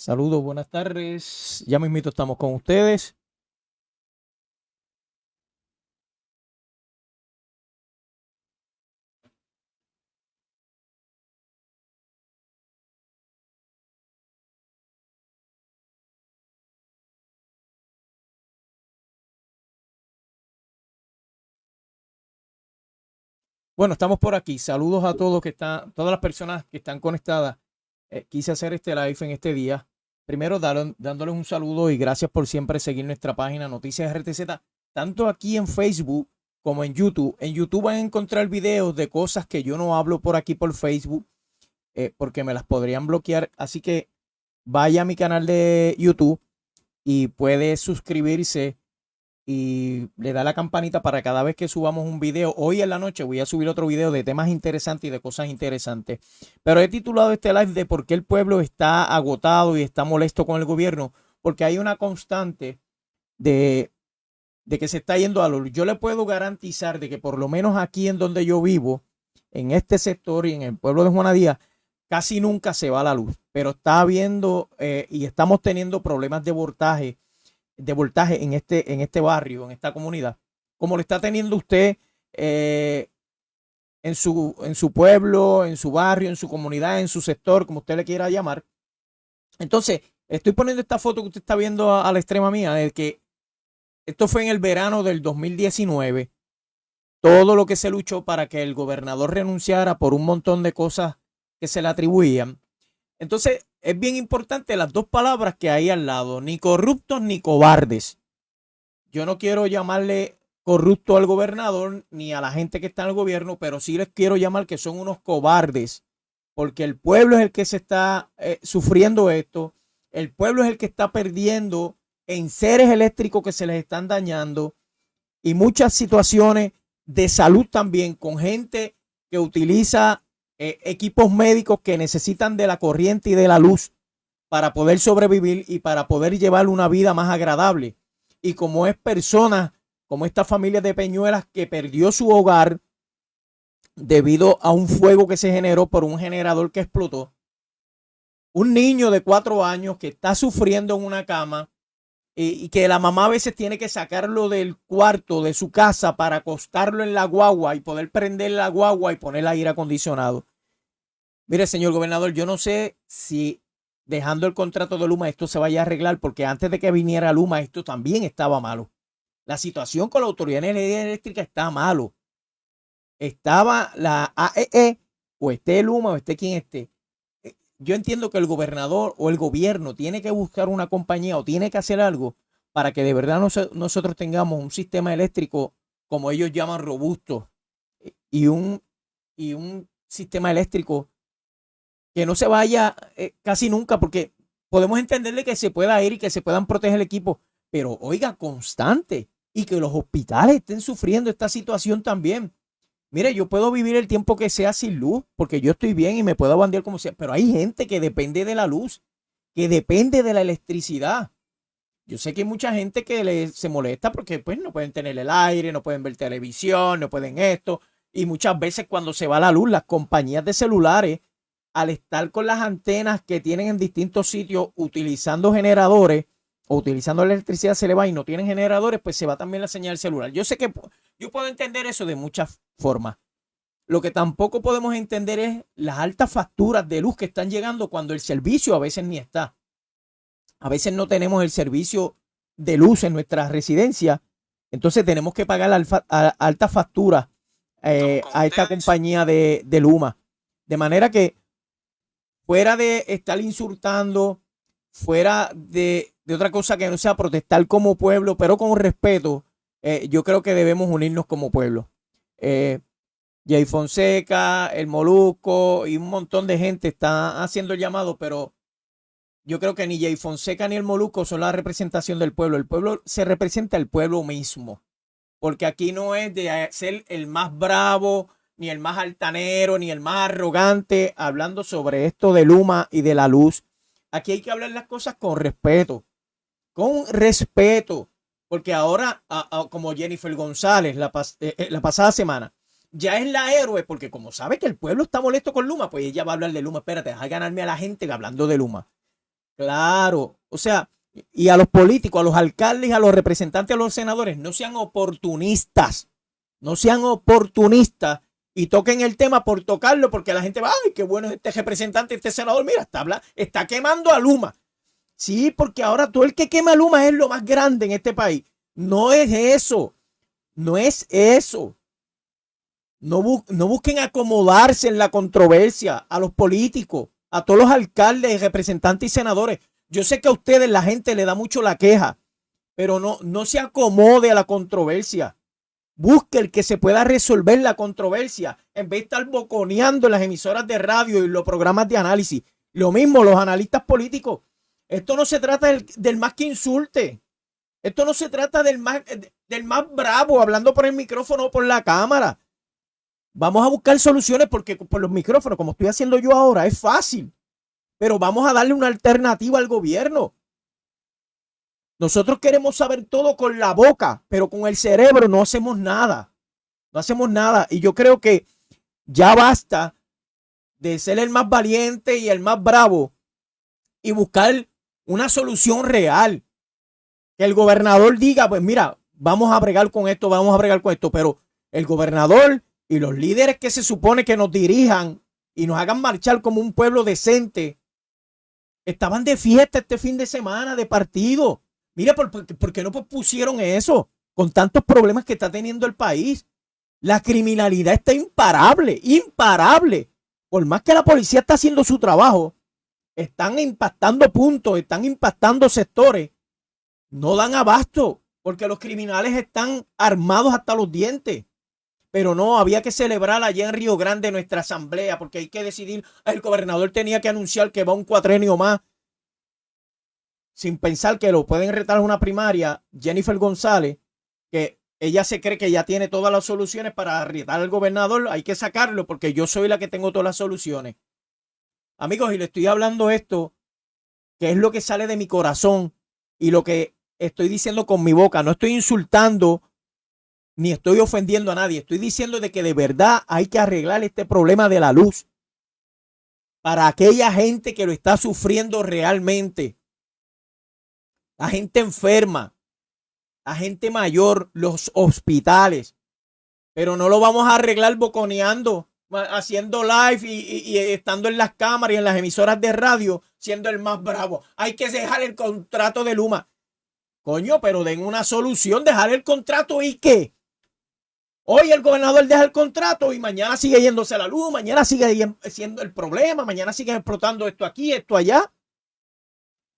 Saludos, buenas tardes. Ya mismito estamos con ustedes. Bueno, estamos por aquí. Saludos a todos que están, todas las personas que están conectadas. Eh, quise hacer este live en este día. Primero, dándoles un saludo y gracias por siempre seguir nuestra página Noticias RTZ, tanto aquí en Facebook como en YouTube. En YouTube van a encontrar videos de cosas que yo no hablo por aquí por Facebook, eh, porque me las podrían bloquear. Así que vaya a mi canal de YouTube y puede suscribirse y le da la campanita para cada vez que subamos un video. Hoy en la noche voy a subir otro video de temas interesantes y de cosas interesantes. Pero he titulado este live de por qué el pueblo está agotado y está molesto con el gobierno. Porque hay una constante de, de que se está yendo a luz. Yo le puedo garantizar de que por lo menos aquí en donde yo vivo, en este sector y en el pueblo de Juana Díaz, casi nunca se va la luz. Pero está habiendo eh, y estamos teniendo problemas de voltaje de voltaje en este, en este barrio, en esta comunidad, como lo está teniendo usted eh, en, su, en su pueblo, en su barrio, en su comunidad, en su sector, como usted le quiera llamar. Entonces, estoy poniendo esta foto que usted está viendo a, la extrema mía, de que esto fue en el verano del 2019. Todo lo que se luchó para que el gobernador renunciara por un montón de cosas que se le atribuían. Entonces, es bien importante las dos palabras que hay al lado, ni corruptos ni cobardes. Yo no quiero llamarle corrupto al gobernador ni a la gente que está en el gobierno, pero sí les quiero llamar que son unos cobardes, porque el pueblo es el que se está eh, sufriendo esto, el pueblo es el que está perdiendo en seres eléctricos que se les están dañando y muchas situaciones de salud también con gente que utiliza eh, equipos médicos que necesitan de la corriente y de la luz para poder sobrevivir y para poder llevar una vida más agradable. Y como es persona, como esta familia de Peñuelas que perdió su hogar debido a un fuego que se generó por un generador que explotó, un niño de cuatro años que está sufriendo en una cama y, y que la mamá a veces tiene que sacarlo del cuarto de su casa para acostarlo en la guagua y poder prender la guagua y poner el aire acondicionado. Mire, señor gobernador, yo no sé si dejando el contrato de Luma esto se vaya a arreglar, porque antes de que viniera Luma esto también estaba malo. La situación con la Autoridad de Energía Eléctrica está malo. Estaba la AEE, e, o esté Luma, o esté quien esté. Eh, yo entiendo que el gobernador o el gobierno tiene que buscar una compañía o tiene que hacer algo para que de verdad nosotros tengamos un sistema eléctrico, como ellos llaman, robusto eh, y un, y un sistema eléctrico que no se vaya eh, casi nunca, porque podemos entenderle que se pueda ir y que se puedan proteger el equipo, pero oiga, constante y que los hospitales estén sufriendo esta situación también. Mire, yo puedo vivir el tiempo que sea sin luz, porque yo estoy bien y me puedo bandear como sea, pero hay gente que depende de la luz, que depende de la electricidad. Yo sé que hay mucha gente que le, se molesta porque pues no pueden tener el aire, no pueden ver televisión, no pueden esto. Y muchas veces cuando se va la luz, las compañías de celulares al estar con las antenas que tienen en distintos sitios utilizando generadores o utilizando la electricidad se le va y no tienen generadores, pues se va también la señal celular. Yo sé que yo puedo entender eso de muchas formas. Lo que tampoco podemos entender es las altas facturas de luz que están llegando cuando el servicio a veces ni está. A veces no tenemos el servicio de luz en nuestra residencia. Entonces tenemos que pagar altas facturas eh, a esta compañía de, de Luma. De manera que fuera de estar insultando, fuera de, otra cosa que no sea protestar como pueblo, pero con respeto, eh, yo creo que debemos unirnos como pueblo. Eh, Jay Fonseca, el Moluco y un montón de gente está haciendo el llamado, pero yo creo que ni Jay Fonseca ni el Moluco son la representación del pueblo. El pueblo se representa el pueblo mismo, porque aquí no es de ser el más bravo, ni el más altanero, ni el más arrogante, hablando sobre esto de Luma y de la luz. Aquí hay que hablar las cosas con respeto, con respeto, porque ahora, como Jennifer González la, eh, eh, la pasada semana, ya es la héroe, porque como sabe que el pueblo está molesto con Luma, pues ella va a hablar de Luma. Espérate, deja ganarme a la gente hablando de Luma. Claro, o sea, y a los políticos, a los alcaldes, a los representantes, a los senadores, no sean oportunistas, no sean oportunistas y toquen el tema por tocarlo, porque la gente va, ay, qué bueno es este representante, este senador, mira, está, está quemando a Luma. Sí, porque ahora todo el que quema a Luma es lo más grande en este país. No es eso, no es eso. No, no busquen acomodarse en la controversia a los políticos, a todos los alcaldes, representantes y senadores. Yo sé que a ustedes la gente le da mucho la queja, pero no, no se acomode a la controversia. Busque el que se pueda resolver la controversia en vez de estar boconeando las emisoras de radio y los programas de análisis. Lo mismo los analistas políticos. Esto no se trata del, más que insulte. Esto no se trata del más, del más bravo hablando por el micrófono o por la cámara. Vamos a buscar soluciones porque por los micrófonos, como estoy haciendo yo ahora, es fácil pero vamos a darle una alternativa al gobierno. Nosotros queremos saber todo con la boca, pero con el cerebro no hacemos nada. No hacemos nada. Y yo creo que ya basta de ser el más valiente y el más bravo y buscar una solución real. Que el gobernador diga, pues mira, vamos a bregar con esto, vamos a bregar con esto, pero el gobernador y los líderes que se supone que nos dirijan y nos hagan marchar como un pueblo decente, Estaban de fiesta este fin de semana, de partido. Mira, ¿por, qué no pusieron eso? Con tantos problemas que está teniendo el país. La criminalidad está imparable, imparable. Por más que la policía está haciendo su trabajo, están impactando puntos, están impactando sectores. No dan abasto porque los criminales están armados hasta los dientes. Pero no, había que celebrar allá en Río Grande nuestra asamblea, porque hay que decidir. El gobernador tenía que anunciar que va un cuatrenio más. Sin pensar que lo pueden retar a una primaria, Jennifer González, que ella se cree que ya tiene todas las soluciones para retar al gobernador. Hay que sacarlo porque yo soy la que tengo todas las soluciones. Amigos, y le estoy hablando esto, que es lo que sale de mi corazón y lo que estoy diciendo con mi boca. No estoy insultando ni estoy ofendiendo a nadie. Estoy diciendo de que de verdad hay que arreglar este problema de la luz para aquella gente que lo está sufriendo realmente. La gente enferma, la gente mayor, los hospitales. Pero no lo vamos a arreglar boconeando, haciendo live y, y, estando en las cámaras y en las emisoras de radio, siendo el más bravo. Hay que dejar el contrato de Luma. Coño, pero den una solución, dejar el contrato y qué. Hoy el gobernador deja el contrato y mañana sigue yéndose la luz, mañana sigue siendo el problema, mañana sigue explotando esto aquí, esto allá.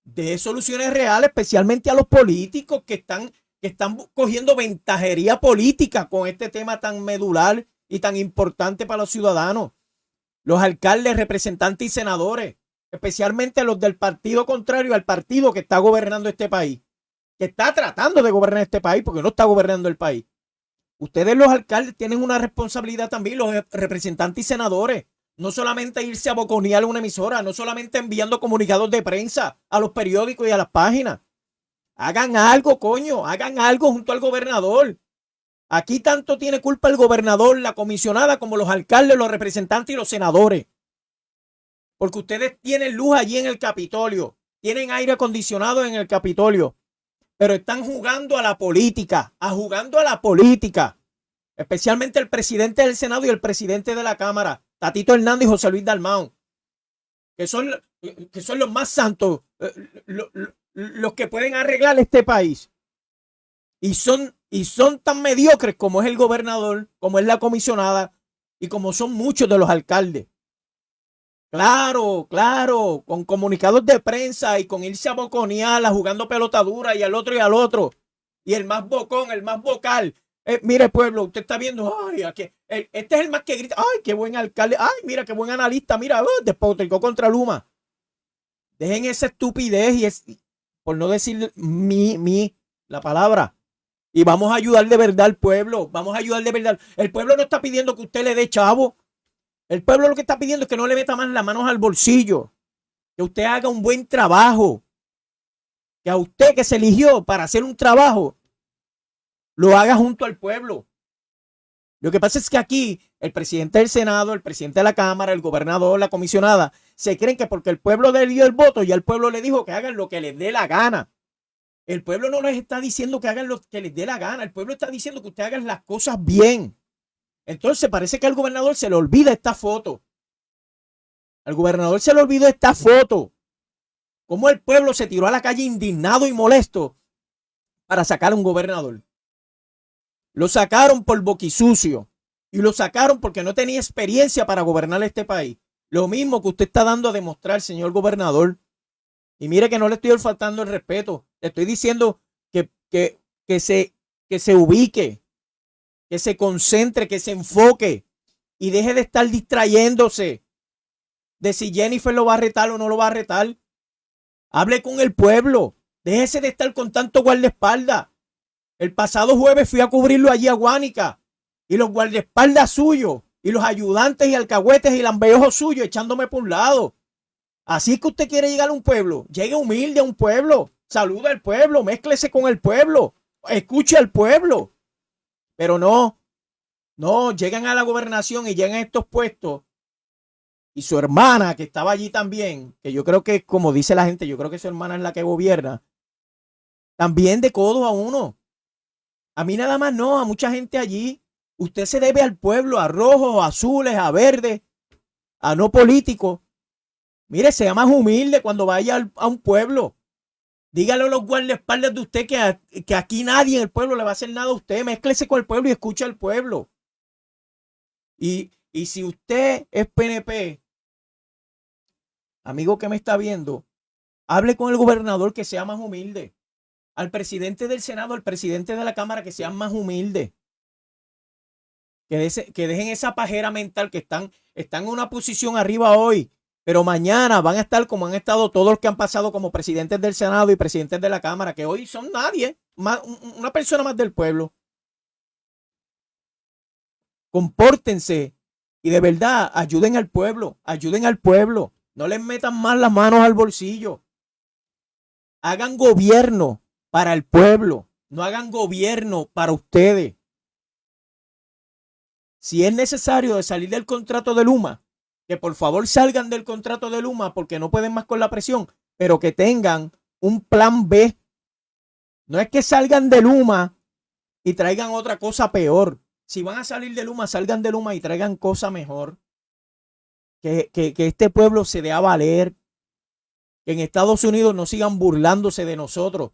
De soluciones reales, especialmente a los políticos que están, que están cogiendo ventajería política con este tema tan medular y tan importante para los ciudadanos. Los alcaldes, representantes y senadores, especialmente los del partido contrario al partido que está gobernando este país, que está tratando de gobernar este país porque no está gobernando el país. Ustedes los alcaldes tienen una responsabilidad también, los representantes y senadores. No solamente irse a boconear una emisora, no solamente enviando comunicados de prensa a los periódicos y a las páginas. Hagan algo, coño, hagan algo junto al gobernador. Aquí tanto tiene culpa el gobernador, la comisionada, como los alcaldes, los representantes y los senadores. Porque ustedes tienen luz allí en el Capitolio, tienen aire acondicionado en el Capitolio pero están jugando a la política, a jugando a la política. Especialmente el presidente del Senado y el presidente de la Cámara, Tatito Hernández y José Luis Dalmau, que son, que son los más santos, eh, los que pueden arreglar este país. Y son, y son tan mediocres como es el gobernador, como es la comisionada y como son muchos de los alcaldes. Claro, claro, con comunicados de prensa y con irse a boconearla jugando pelota dura y al otro y al otro. Y el más bocón, el más vocal. Eh, mire, pueblo, usted está viendo, ay, aquí, este es el más que grita, ay, qué buen alcalde, ay, mira, qué buen analista, mira, uh, despotricó contra Luma. Dejen esa estupidez y es, por no decir mi, mi, la palabra. Y vamos a ayudar de verdad al pueblo, vamos a ayudar de verdad. El pueblo no está pidiendo que usted le dé chavo. El pueblo lo que está pidiendo es que no le meta más las manos al bolsillo, que usted haga un buen trabajo, que a usted que se eligió para hacer un trabajo, lo haga junto al pueblo. Lo que pasa es que aquí el presidente del Senado, el presidente de la Cámara, el gobernador, la comisionada, se creen que porque el pueblo le dio el voto, y el pueblo le dijo que hagan lo que les dé la gana. El pueblo no les está diciendo que hagan lo que les dé la gana. El pueblo está diciendo que ustedes hagan las cosas bien. Entonces parece que al gobernador se le olvida esta foto. Al gobernador se le olvidó esta foto. Cómo el pueblo se tiró a la calle indignado y molesto para sacar a un gobernador. Lo sacaron por boquisucio y lo sacaron porque no tenía experiencia para gobernar este país. Lo mismo que usted está dando a demostrar, señor gobernador. Y mire que no le estoy faltando el respeto. Le estoy diciendo que, que, que, se, que se ubique, que se concentre, que se enfoque y deje de estar distrayéndose de si Jennifer lo va a retar o no lo va a retar. Hable con el pueblo. Déjese de estar con tanto guardaespaldas. El pasado jueves fui a cubrirlo allí a Guánica y los guardaespaldas suyos y los ayudantes y alcahuetes y lambeojos suyos echándome por un lado. Así que usted quiere llegar a un pueblo. Llegue humilde a un pueblo. Saluda al pueblo. Mézclese con el pueblo. Escuche al pueblo. Pero no. No, llegan a la gobernación y llegan a estos puestos. Y su hermana, que estaba allí también, que yo creo que, como dice la gente, yo creo que su hermana es la que gobierna, también de codo a uno. A mí nada más no, a mucha gente allí. Usted se debe al pueblo, a rojos, a azules, a verdes, a no políticos. Mire, sea más humilde cuando vaya a un pueblo. Dígale a los guardaespaldas de usted que, que aquí nadie en el pueblo le va a hacer nada a usted. Mézclese con el pueblo y escuche al pueblo. Y, y si usted es PNP, amigo que me está viendo, hable con el gobernador que sea más humilde. Al presidente del Senado, al presidente de la Cámara que sean más humildes. Que, que dejen esa pajera mental que están, están en una posición arriba hoy pero mañana van a estar como han estado todos los que han pasado como presidentes del Senado y presidentes de la Cámara, que hoy son nadie, una persona más del pueblo. Compórtense y de verdad ayuden al pueblo, ayuden al pueblo. No les metan más las manos al bolsillo. Hagan gobierno para el pueblo, no hagan gobierno para ustedes. Si es necesario de salir del contrato de Luma, que por favor salgan del contrato de Luma porque no pueden más con la presión, pero que tengan un plan B. No es que salgan de Luma y traigan otra cosa peor. Si van a salir de Luma, salgan de Luma y traigan cosa mejor. Que, que, que este pueblo se dé a valer. Que en Estados Unidos no sigan burlándose de nosotros.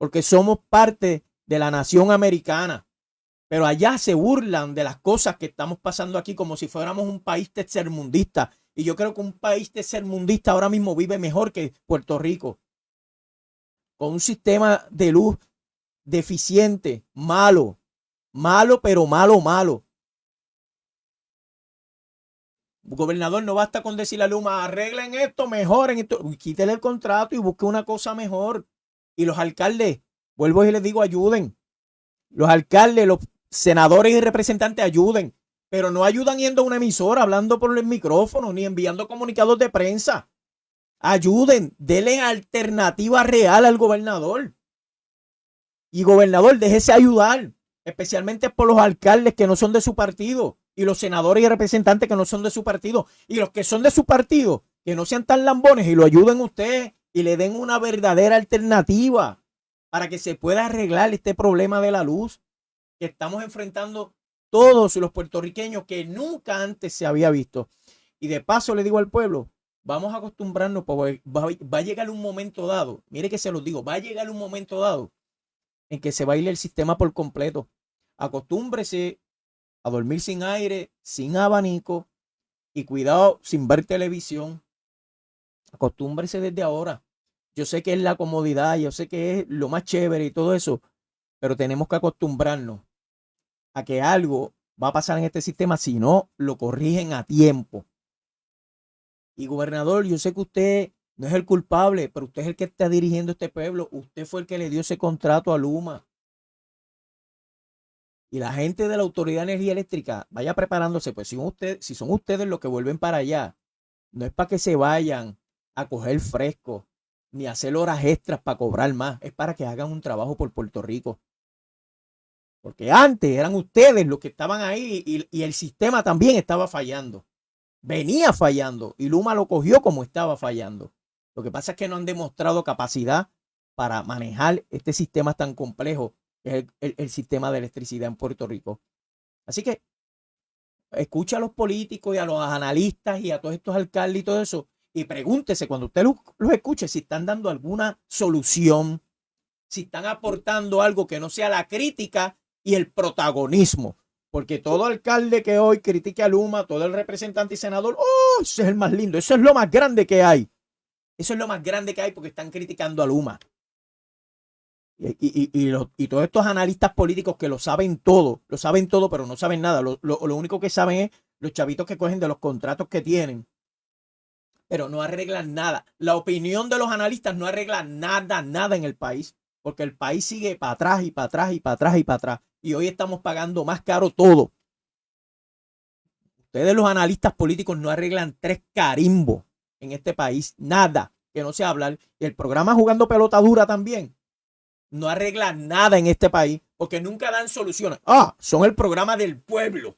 Porque somos parte de la nación americana. Pero allá se burlan de las cosas que estamos pasando aquí como si fuéramos un país tercermundista. Y yo creo que un país tercermundista ahora mismo vive mejor que Puerto Rico. Con un sistema de luz deficiente, malo, malo, pero malo, malo. Gobernador, no basta con decirle a Luma, arreglen esto, mejoren esto, quítele el contrato y busque una cosa mejor. Y los alcaldes, vuelvo y les digo, ayuden. Los alcaldes, los senadores y representantes ayuden, pero no ayudan yendo a una emisora hablando por el micrófono ni enviando comunicados de prensa. Ayuden, denle alternativa real al gobernador. Y gobernador, déjese ayudar, especialmente por los alcaldes que no son de su partido y los senadores y representantes que no son de su partido y los que son de su partido, que no sean tan lambones y lo ayuden usted y le den una verdadera alternativa para que se pueda arreglar este problema de la luz que estamos enfrentando todos los puertorriqueños que nunca antes se había visto. Y de paso le digo al pueblo, vamos a acostumbrarnos, porque va, a llegar un momento dado, mire que se los digo, va a llegar un momento dado en que se va a ir el sistema por completo. Acostúmbrese a dormir sin aire, sin abanico y cuidado sin ver televisión. Acostúmbrese desde ahora. Yo sé que es la comodidad, yo sé que es lo más chévere y todo eso, pero tenemos que acostumbrarnos a que algo va a pasar en este sistema si no lo corrigen a tiempo. Y gobernador, yo sé que usted no es el culpable, pero usted es el que está dirigiendo este pueblo. Usted fue el que le dio ese contrato a Luma. Y la gente de la Autoridad de Energía Eléctrica vaya preparándose, pues si, si son ustedes los que vuelven para allá, no es para que se vayan a coger fresco ni hacer horas extras para cobrar más, es para que hagan un trabajo por Puerto Rico. Porque antes eran ustedes los que estaban ahí y, el sistema también estaba fallando. Venía fallando y Luma lo cogió como estaba fallando. Lo que pasa es que no han demostrado capacidad para manejar este sistema tan complejo que es el, sistema de electricidad en Puerto Rico. Así que escucha a los políticos y a los analistas y a todos estos alcaldes y todo eso y pregúntese cuando usted los, escuche si están dando alguna solución, si están aportando algo que no sea la crítica y el protagonismo. Porque todo alcalde que hoy critique a Luma, todo el representante y senador, oh, ese es el más lindo, eso es lo más grande que hay. Eso es lo más grande que hay porque están criticando a Luma. Y, y, todos estos analistas políticos que lo saben todo, lo saben todo, pero no saben nada. Lo, lo, único que saben es los chavitos que cogen de los contratos que tienen, pero no arreglan nada. La opinión de los analistas no arregla nada, nada en el país, porque el país sigue para atrás y para atrás y para atrás y para atrás. Y hoy estamos pagando más caro todo. Ustedes los analistas políticos no arreglan tres carimbos en este país, nada que no sea hablar. Y el programa Jugando Pelota Dura también no arregla nada en este país porque nunca dan soluciones. Ah, son el programa del pueblo.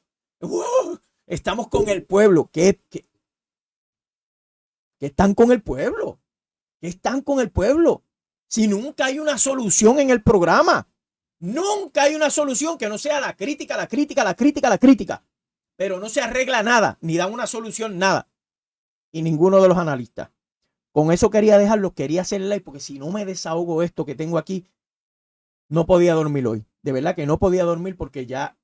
estamos con el pueblo. ¿Qué, qué, están con el pueblo? ¿Qué están con el pueblo? Si nunca hay una solución en el programa. Nunca hay una solución que no sea la crítica, la crítica, la crítica, la crítica. Pero no se arregla nada, ni dan una solución, nada. Y ninguno de los analistas. Con eso quería dejarlo, quería hacer live, porque si no me desahogo esto que tengo aquí, no podía dormir hoy. De verdad que no podía dormir porque ya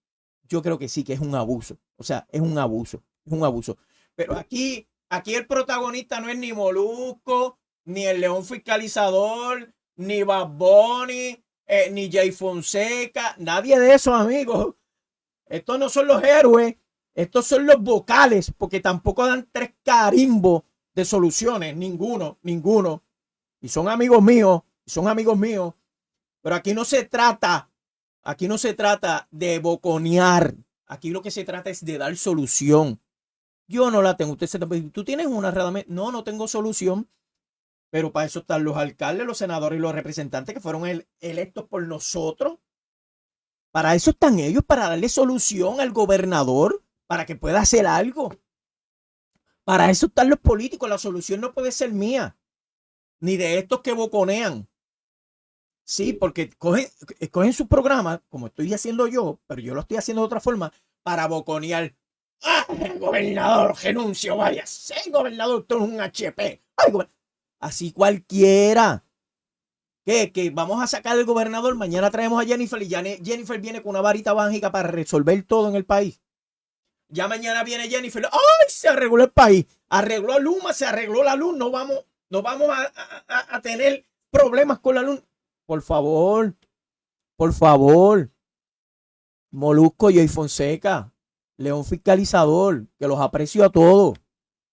yo creo que sí, que es un abuso. O sea, es un abuso, es un abuso. Pero aquí, aquí el protagonista no es ni Molusco, ni el León Fiscalizador, ni Bad eh, ni Jay Fonseca, nadie de esos amigos. Estos no son los héroes, estos son los vocales, porque tampoco dan tres carimbos de soluciones, ninguno, ninguno. Y son amigos míos, son amigos míos. Pero aquí no se trata, aquí no se trata de boconear. Aquí lo que se trata es de dar solución. Yo no la tengo. Usted se tú tienes una realmente. No, no tengo solución. Pero para eso están los alcaldes, los senadores y los representantes que fueron electos por nosotros. Para eso están ellos, para darle solución al gobernador, para que pueda hacer algo. Para eso están los políticos. La solución no puede ser mía, ni de estos que boconean. Sí, porque cogen, cogen su programa, como estoy haciendo yo, pero yo lo estoy haciendo de otra forma, para boconear. ¡Ah, gobernador, renuncio, vaya! Sí, gobernador, tú es un HP. Así cualquiera. ¿Qué? Que vamos a sacar al gobernador, mañana traemos a Jennifer y Jennifer viene con una varita mágica para resolver todo en el país. Ya mañana viene Jennifer. ¡Ay! Se arregló el país. Arregló Luma, se arregló la luz. No vamos, no vamos a, a tener problemas con la luz. Por favor, por favor. Molusco y Fonseca, León Fiscalizador, que los aprecio a todos.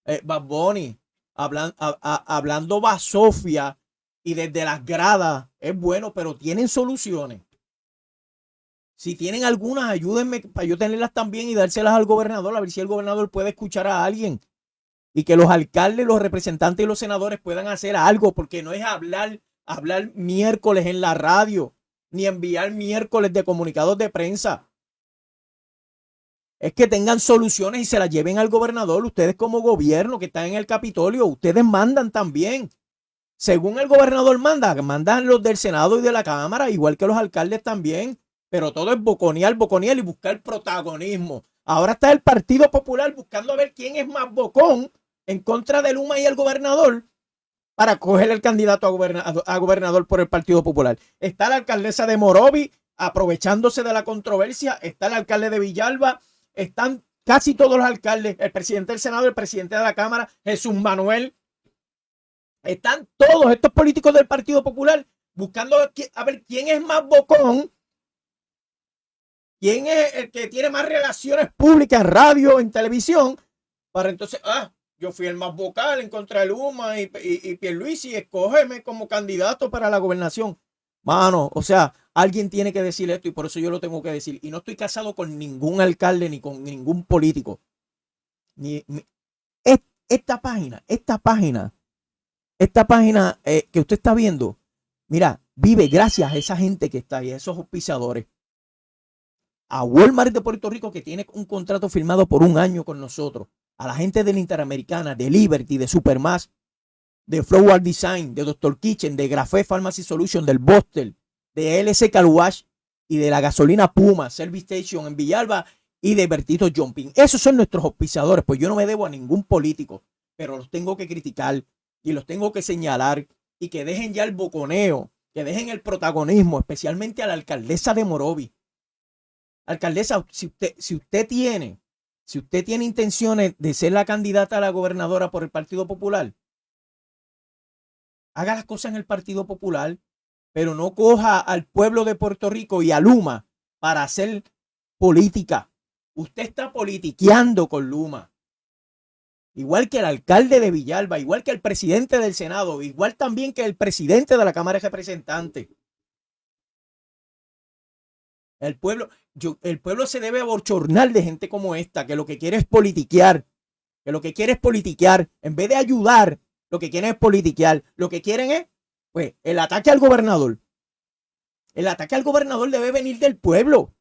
Eh, Bad Bunny, hablando basofia y desde las gradas, es bueno, pero tienen soluciones. Si tienen algunas, ayúdenme para yo tenerlas también y dárselas al gobernador, a ver si el gobernador puede escuchar a alguien. Y que los alcaldes, los representantes y los senadores puedan hacer algo, porque no es hablar hablar miércoles en la radio, ni enviar miércoles de comunicados de prensa. Es que tengan soluciones y se las lleven al gobernador. Ustedes como gobierno que están en el Capitolio, ustedes mandan también. Según el gobernador manda, mandan los del Senado y de la Cámara, igual que los alcaldes también. Pero todo es boconear, boconear y buscar protagonismo. Ahora está el Partido Popular buscando a ver quién es más bocón en contra de Luma y el gobernador para coger el candidato a gobernador, por el Partido Popular. Está la alcaldesa de Morovi aprovechándose de la controversia, está el alcalde de Villalba, están casi todos los alcaldes, el presidente del Senado, el presidente de la Cámara, Jesús Manuel. Están todos estos políticos del Partido Popular buscando a ver quién es más bocón, quién es el que tiene más relaciones públicas en radio, en televisión, para entonces, ah, yo fui el más vocal en contra de Luma y, y, y escógeme como candidato para la gobernación. Mano, o sea, alguien tiene que decir esto y por eso yo lo tengo que decir. Y no estoy casado con ningún alcalde ni con ningún político. Ni, esta página, esta página, esta página eh, que usted está viendo, mira, vive gracias a esa gente que está ahí, a esos auspiciadores. a Walmart de Puerto Rico, que tiene un contrato firmado por un año con nosotros, a la gente de la Interamericana, de Liberty, de Supermass, de Flow Design, de Dr. Kitchen, de Grafé Pharmacy Solution, del Bostel, de LC Car y de la gasolina Puma Service Station en Villalba y de Bertito Jumping. Esos son nuestros auspiciadores, pues yo no me debo a ningún político, pero los tengo que criticar y los tengo que señalar y que dejen ya el boconeo, que dejen el protagonismo, especialmente a la alcaldesa de Morovi. Alcaldesa, si usted, si usted tiene, si usted tiene intenciones de ser la candidata a la gobernadora por el Partido Popular, haga las cosas en el Partido Popular, pero no coja al pueblo de Puerto Rico y a Luma para hacer política. Usted está politiqueando con Luma. Igual que el alcalde de Villalba, igual que el presidente del Senado, igual también que el presidente de la Cámara de Representantes. El pueblo, el pueblo se debe aborchornar de gente como esta, que lo que quiere es politiquear, que lo que quiere es politiquear, en vez de ayudar lo que quieren es politiquear. Lo que quieren es, pues, el ataque al gobernador. El ataque al gobernador debe venir del pueblo.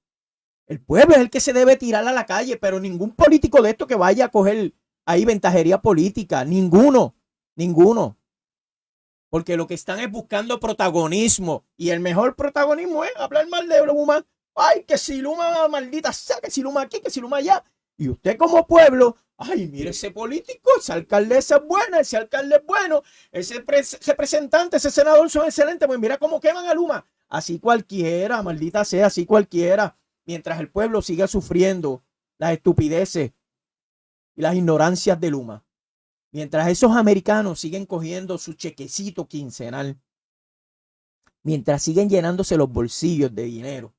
El pueblo es el que se debe tirar a la calle, pero ningún político de esto que vaya a coger ahí ventajería política. Ninguno. Ninguno. Porque lo que están es buscando protagonismo. Y el mejor protagonismo es hablar mal de Luma. Ay, que si Luma maldita sea, que si Luma aquí, que si Luma allá. Y usted como pueblo Ay, mire ese político, esa alcaldesa es buena, ese alcalde es bueno, ese representante, ese senador son excelentes. Pues mira cómo queman a Luma. Así cualquiera, maldita sea, así cualquiera. Mientras el pueblo siga sufriendo las estupideces y las ignorancias de Luma. Mientras esos americanos siguen cogiendo su chequecito quincenal. Mientras siguen llenándose los bolsillos de dinero.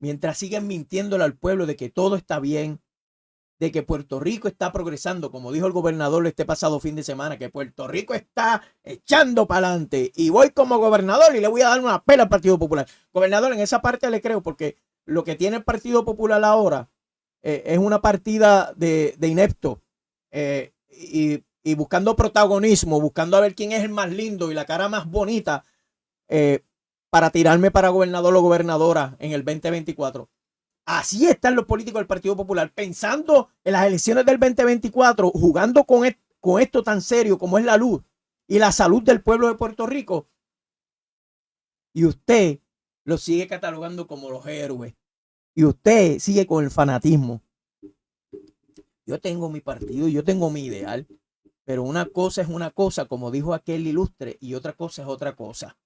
Mientras siguen mintiéndole al pueblo de que todo está bien, de que Puerto Rico está progresando, como dijo el gobernador este pasado fin de semana, que Puerto Rico está echando para adelante y voy como gobernador y le voy a dar una pela al Partido Popular. Gobernador, en esa parte le creo porque lo que tiene el Partido Popular ahora eh, es una partida de, inepto eh, y, buscando protagonismo, buscando a ver quién es el más lindo y la cara más bonita eh, para tirarme para gobernador o gobernadora en el 2024. Así están los políticos del Partido Popular, pensando en las elecciones del 2024, jugando con, con esto tan serio como es la luz y la salud del pueblo de Puerto Rico. Y usted lo sigue catalogando como los héroes. Y usted sigue con el fanatismo. Yo tengo mi partido, yo tengo mi ideal, pero una cosa es una cosa, como dijo aquel ilustre, y otra cosa es otra cosa.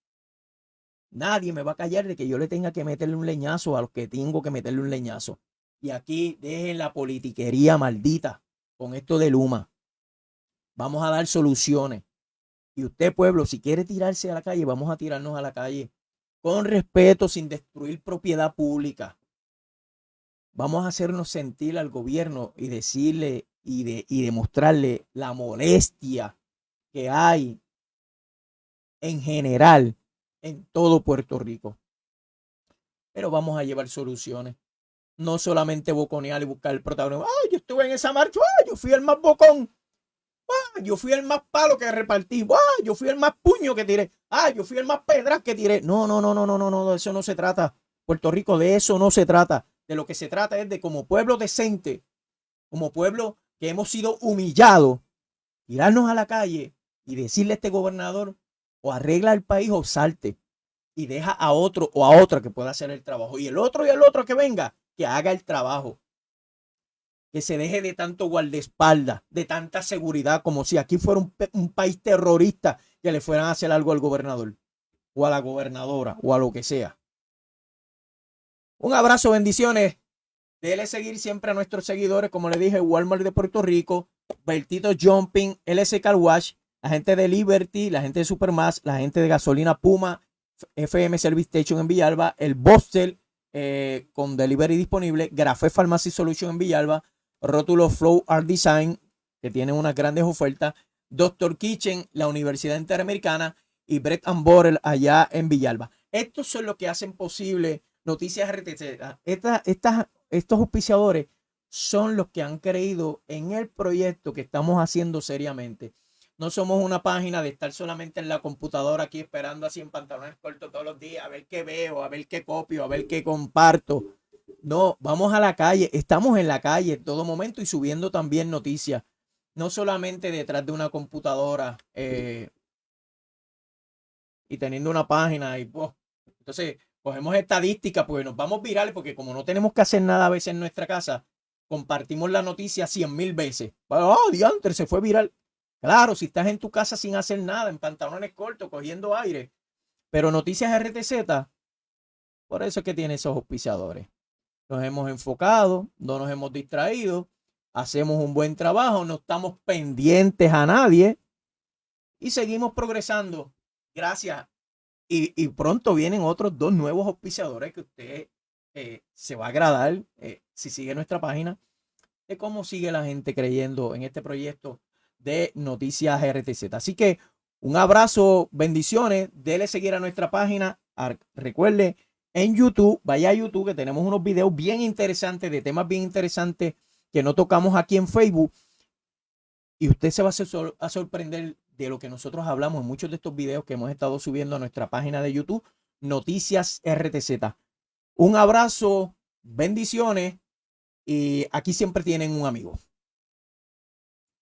Nadie me va a callar de que yo le tenga que meterle un leñazo a los que tengo que meterle un leñazo. Y aquí dejen la politiquería maldita con esto de Luma. Vamos a dar soluciones. Y usted, pueblo, si quiere tirarse a la calle, vamos a tirarnos a la calle con respeto, sin destruir propiedad pública. Vamos a hacernos sentir al gobierno y decirle y, de, y demostrarle la molestia que hay en general en todo Puerto Rico. Pero vamos a llevar soluciones. No solamente boconear y buscar el protagonismo. ¡Ay, yo estuve en esa marcha! ¡Ay, yo fui el más bocón! ¡Ay, yo fui el más palo que repartí! ¡Ay, yo fui el más puño que tiré! ¡Ay, yo fui el más pedras que tiré! No, no, no, no, no, no, no, de eso no se trata. Puerto Rico, de eso no se trata. De lo que se trata es de como pueblo decente, como pueblo que hemos sido humillados, tirarnos a la calle y decirle a este gobernador, o arregla el país o salte y deja a otro o a otra que pueda hacer el trabajo. Y el otro y el otro que venga, que haga el trabajo. Que se deje de tanto guardaespaldas, de tanta seguridad, como si aquí fuera un, país terrorista que le fueran a hacer algo al gobernador o a la gobernadora o a lo que sea. Un abrazo, bendiciones. Dele seguir siempre a nuestros seguidores, como le dije, Walmart de Puerto Rico, Bertito Jumping, LS Car Wash, la gente de Liberty, la gente de Supermass, la gente de Gasolina Puma, FM Service Station en Villalba, el Bostel eh, con delivery disponible, Grafé Pharmacy Solution en Villalba, Rótulo Flow Art Design, que tiene unas grandes ofertas, Doctor Kitchen, la Universidad Interamericana y Brett and Borel allá en Villalba. Estos son los que hacen posible Noticias RTC. Estos auspiciadores son los que han creído en el proyecto que estamos haciendo seriamente. No somos una página de estar solamente en la computadora aquí esperando así en pantalones cortos todos los días, a ver qué veo, a ver qué copio, a ver qué comparto. No, vamos a la calle, estamos en la calle en todo momento y subiendo también noticias, no solamente detrás de una computadora eh, y teniendo una página y pues, entonces cogemos estadísticas porque nos vamos virales porque como no tenemos que hacer nada a veces en nuestra casa, compartimos la noticia cien mil veces. Oh, diantre, se fue viral. Claro, si estás en tu casa sin hacer nada, en pantalones cortos, cogiendo aire. Pero Noticias RTZ, por eso es que tiene esos auspiciadores. Nos hemos enfocado, no nos hemos distraído, hacemos un buen trabajo, no estamos pendientes a nadie y seguimos progresando. Gracias. Y, pronto vienen otros dos nuevos auspiciadores que usted eh, se va a agradar eh, si sigue nuestra página de cómo sigue la gente creyendo en este proyecto de Noticias RTZ. Así que un abrazo, bendiciones, dele seguir a nuestra página. Recuerde, en YouTube, vaya a YouTube que tenemos unos videos bien interesantes, de temas bien interesantes que no tocamos aquí en Facebook. Y usted se va a, sorprender de lo que nosotros hablamos en muchos de estos videos que hemos estado subiendo a nuestra página de YouTube, Noticias RTZ. Un abrazo, bendiciones y aquí siempre tienen un amigo.